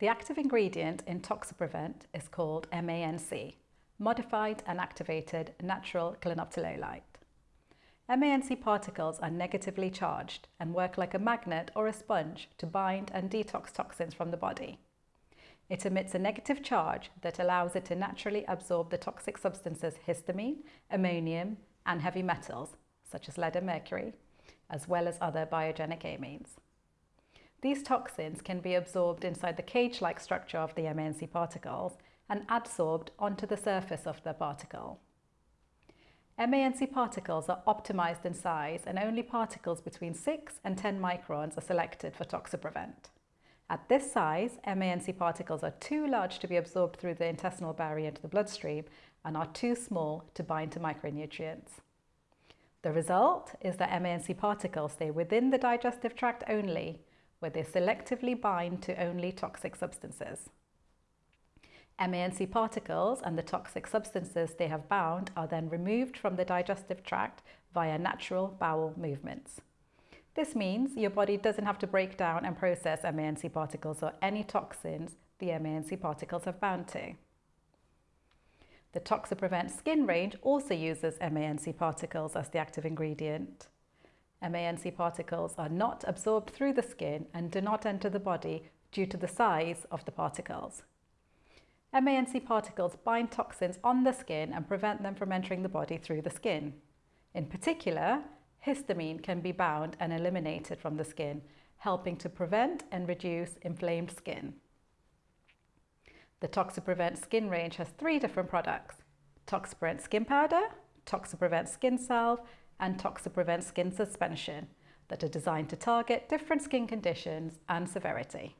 The active ingredient in Toxiprevent is called MANC, Modified and Activated Natural Clinoptilolite. MANC particles are negatively charged and work like a magnet or a sponge to bind and detox toxins from the body. It emits a negative charge that allows it to naturally absorb the toxic substances histamine, ammonium and heavy metals such as lead and mercury, as well as other biogenic amines. These toxins can be absorbed inside the cage-like structure of the MANC particles and adsorbed onto the surface of the particle. MANC particles are optimized in size and only particles between 6 and 10 microns are selected for Toxiprevent. At this size, MANC particles are too large to be absorbed through the intestinal barrier into the bloodstream and are too small to bind to micronutrients. The result is that MANC particles stay within the digestive tract only, where they selectively bind to only toxic substances. MANC particles and the toxic substances they have bound are then removed from the digestive tract via natural bowel movements. This means your body doesn't have to break down and process MANC particles or any toxins the MANC particles have bound to. The Toxiprevent skin range also uses MANC particles as the active ingredient. MANC particles are not absorbed through the skin and do not enter the body due to the size of the particles. MANC particles bind toxins on the skin and prevent them from entering the body through the skin. In particular, histamine can be bound and eliminated from the skin, helping to prevent and reduce inflamed skin. The Toxiprevent skin range has three different products, Toxiprevent skin powder, Toxiprevent skin salve, and Toxiprevent skin suspension that are designed to target different skin conditions and severity.